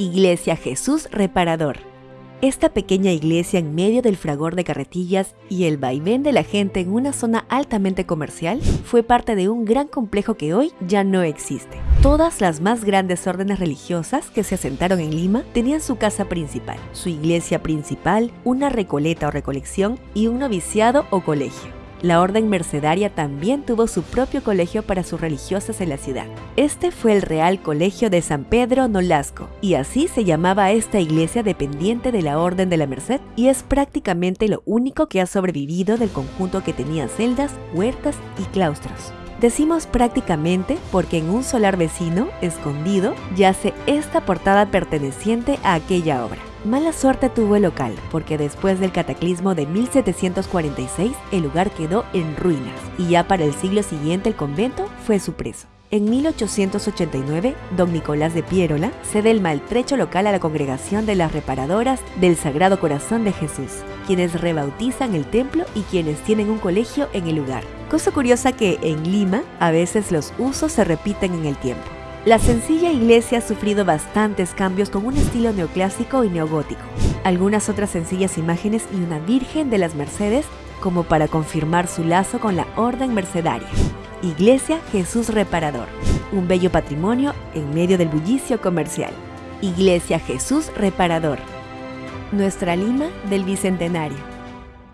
Iglesia Jesús Reparador. Esta pequeña iglesia en medio del fragor de carretillas y el vaivén de la gente en una zona altamente comercial fue parte de un gran complejo que hoy ya no existe. Todas las más grandes órdenes religiosas que se asentaron en Lima tenían su casa principal, su iglesia principal, una recoleta o recolección y un noviciado o colegio. La orden mercedaria también tuvo su propio colegio para sus religiosas en la ciudad. Este fue el Real Colegio de San Pedro Nolasco, y así se llamaba esta iglesia dependiente de la Orden de la Merced, y es prácticamente lo único que ha sobrevivido del conjunto que tenía celdas, huertas y claustros. Decimos prácticamente porque en un solar vecino, escondido, yace esta portada perteneciente a aquella obra. Mala suerte tuvo el local, porque después del cataclismo de 1746 el lugar quedó en ruinas y ya para el siglo siguiente el convento fue su preso. En 1889, don Nicolás de Piérola cede el maltrecho local a la congregación de las reparadoras del Sagrado Corazón de Jesús, quienes rebautizan el templo y quienes tienen un colegio en el lugar. Cosa curiosa que en Lima a veces los usos se repiten en el tiempo. La sencilla iglesia ha sufrido bastantes cambios con un estilo neoclásico y neogótico. Algunas otras sencillas imágenes y una Virgen de las Mercedes como para confirmar su lazo con la Orden Mercedaria. Iglesia Jesús Reparador, un bello patrimonio en medio del bullicio comercial. Iglesia Jesús Reparador, nuestra Lima del Bicentenario.